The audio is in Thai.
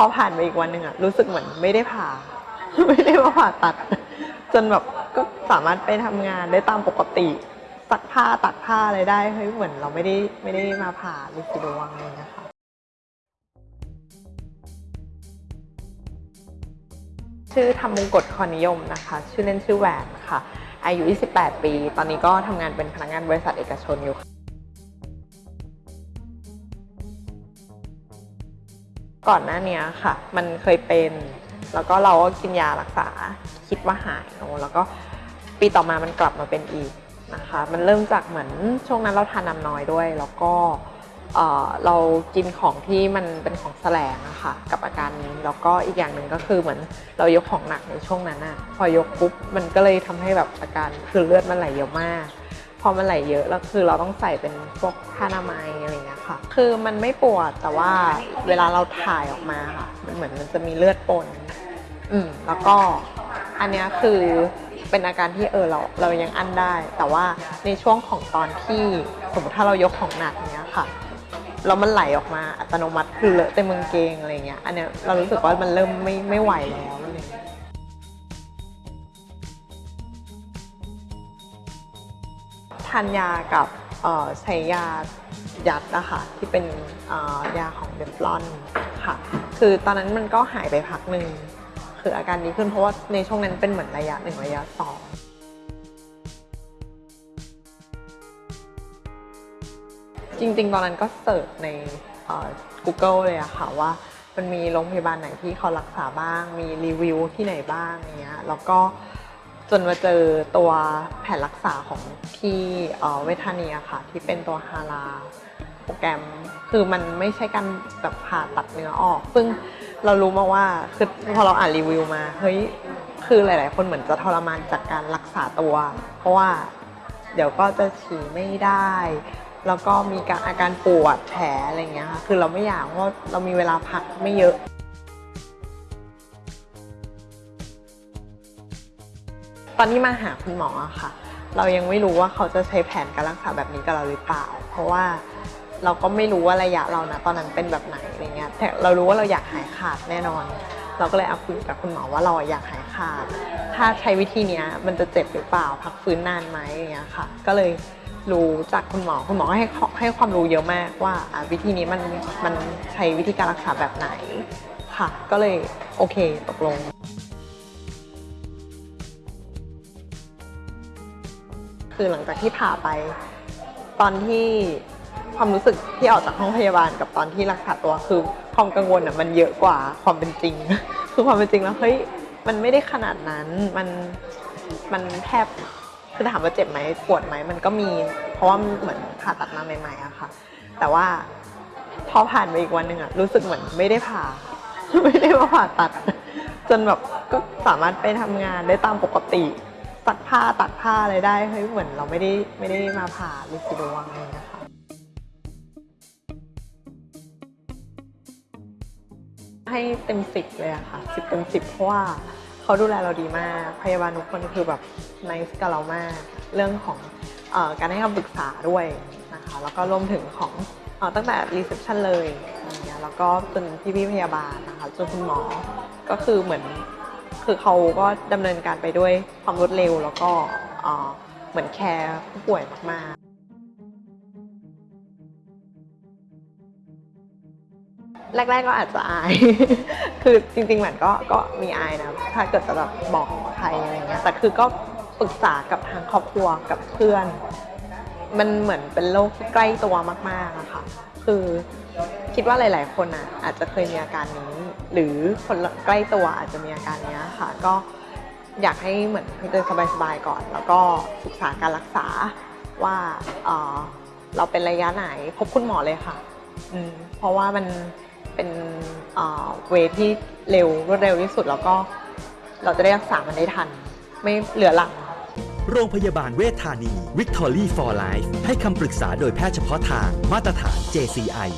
พอผ่านไปอีกวันหนึ่งอะรู้สึกเหมือนไม่ได้ผ่า ไม่ได้มาผ่าตัด จนแบบก็สามารถไปทำงานได้ตามปกติซักผ้าตักผ้าอะไรได้เฮ้ยเหมือนเราไม่ได้ไม่ได้มาผ่าลิซิโดวังอะไรอย่างเงี้ยค่ะชื่อธรรมมงกฎคอนิยมนะคะ ชื่อเล่นชื่อแหวนค่ะ อายุ 28 ปี ตอนนี้ก็ทำงานเป็นพนักงานบริษัทเอกชนอยู่ ก่อนหน้าเนี้ยค่ะ มันเคยเป็น แล้วก็เราก็กินยารักษาคิดว่าหายเนอะแล้วก็ปีต่อมามันกลับมาเป็นอีกนะคะ มันเริ่มจากเหมือนช่วงนั้นเราทานน้ำน้อยด้วย แล้วก็เรากินของที่มันเป็นของแสลงอะค่ะกับอาการนี้แล้วก็อีกอย่างหนึ่งก็คือเหมือนเรายกของหนักในช่วงนั้นอะพอยกปุ๊บมันก็เลยทำให้แบบอาการคือเลือดมันไหลเยอะมาก พอมันไหลเยอะแล้วคือเราต้องใส่เป็นพวกผ้าอนามัยอะไรเงี้ยค่ะ คือมันไม่ปวดแต่ว่าเวลาเราถ่ายออกมาค่ะ มันเหมือนมันจะมีเลือดปน อืมแล้วก็อันเนี้ยคือเป็นอาการที่เออเราเรายังอั้นได้ แต่ว่าในช่วงของตอนที่สมมติถ้าเรายกของหนักเนี้ยค่ะแล้วมันไหลออกมาอัตโนมัติคือเลอะเต็มกางเกงอะไรเงี้ย อันเนี้ยเรารู้สึกว่ามันเริ่มไม่ไม่ไหวแล้วอะไรเงี้ย ทานยากับใช้ยายัดนะคะที่เป็นยาของเดฟลอนค่ะ คือตอนนั้นมันก็หายไปพักหนึ่งคืออาการดีขึ้นเพราะว่าในช่วงนั้นเป็นเหมือนระยะหนึ่งระยะสองจริงๆ ตอนนั้นก็เสิร์ชใน Google เลยอะค่ะว่ามันมีโรงพยาบาลไหนที่เขารักษาบ้าง มีรีวิวที่ไหนบ้างอย่างเงี้ยแล้วก็ จนมาเจอตัวแผนรักษาของพี่เเวทานีอะค่ะ ที่เป็นตัวฮาราโปรแกรมคือมันไม่ใช่การแบบผ่าตัดเนื้อออก ซึ่งเรารู้มาว่าคือพอเราอ่านรีวิวมาเฮ้ยคือหลาย ๆ คนเหมือนจะทรมานจากการรักษาตัว เพราะว่าเดี๋ยวก็จะฉี่ไม่ได้ แล้วก็มีการอาการปวดแผลอะไรอย่างเงี้ยค่ะคือเราไม่อยากเพราะว่าเรามีเวลาพักไม่เยอะ ตอนที่มาหาคุณหมออะค่ะ เรายังไม่รู้ว่าเขาจะใช้แผนการรักษาแบบนี้กับเราหรือเปล่า เพราะว่าเราก็ไม่รู้ว่าระยะเรานะตอนนั้นเป็นแบบไหนอะไรเงี้ยแต่เรารู้ว่าเราอยากหายขาดแน่นอน เราก็เลยเอาคุยกับคุณหมอว่าเราอยากหายขาด ถ้าใช้วิธีเนี้ยมันจะเจ็บหรือเปล่า พักฟื้นนานไหมอย่างเงี้ยค่ะ ก็เลยรู้จากคุณหมอคุณหมอให้ให้ความรู้เยอะมากว่าวิธีนี้มันมันใช้วิธีการรักษาแบบไหนค่ะ ก็เลยโอเคตกลง คือหลังจากที่ผ่าไป ตอนที่ความรู้สึกที่ออกจากห้องพยาบาลกับตอนที่รักษาตัวคือความกังวลอะมันเยอะกว่าความเป็นจริง คือความเป็นจริงแล้วเฮ้ยมันไม่ได้ขนาดนั้นมันมันแทบคือถามว่าเจ็บไหมปวดไหมมันก็มี เพราะว่าเหมือนผ่าตัดมาใหม่ๆอะค่ะ แต่ว่าพอผ่านไปอีกวันหนึ่งอะรู้สึกเหมือนไม่ได้ผ่า ไม่ได้มาผ่าตัด จนแบบก็สามารถไปทำงานได้ตามปกติ ซักผ้าตักผ้าอะไรได้เฮ้ยเหมือนเราไม่ได้ไม่ได้มาผ่าลิซิโดวังเลยนะคะ ให้เต็มสิบเลยอะค่ะสิบเต็มสิบเพราะว่าเขาดูแลเราดีมากพยาบาลทุกคนคือแบบน c e กับเรามากเรื่องของการให้คำปรึกษาด้วยนะคะแล้วก็รวมถึงของเอ่อตั้งแต่ reception เลยอย่างเงี้ยแล้วก็จนพี่พี่พยาบาลนะคะจนคุณหมอก็คือเหมือน คือเขาก็ดำเนินการไปด้วยความรวดเร็ว แล้วก็เอ่อเหมือนแคร์ผู้ป่วยมากๆ แรก ๆก็อาจจะอาย คือจริงๆเหมือนก็ก็มีอายนะ ถ้าเกิดจะแบบบอกใครอะไรเงี้ย แต่คือก็ปรึกษากับทางครอบครัวกับเพื่อน มันเหมือนเป็นโรคที่ใกล้ตัวมากๆอะค่ะ คือ คิดว่าหลาย ๆ คนอะอาจจะเคยมีอาการนี้ หรือคนใกล้ตัวอาจจะมีอาการนี้ค่ะ ก็อยากให้เหมือนเดินสบาย ๆ ก่อน แล้วก็ศึกษาการรักษาว่าเเราเป็นระยะไหนพบคุณหมอเลยค่ะ เพราะว่ามันเป็นเวทที่เร็วรวดเร็วที่สุดแล้วก็เราจะได้รักษามันได้ทัน ไม่เหลือหลังโรงพยาบาลเวชธานี Victory for Life ให้คำปรึกษาโดยแพทย์เฉพาะทางมาตรฐาน JCI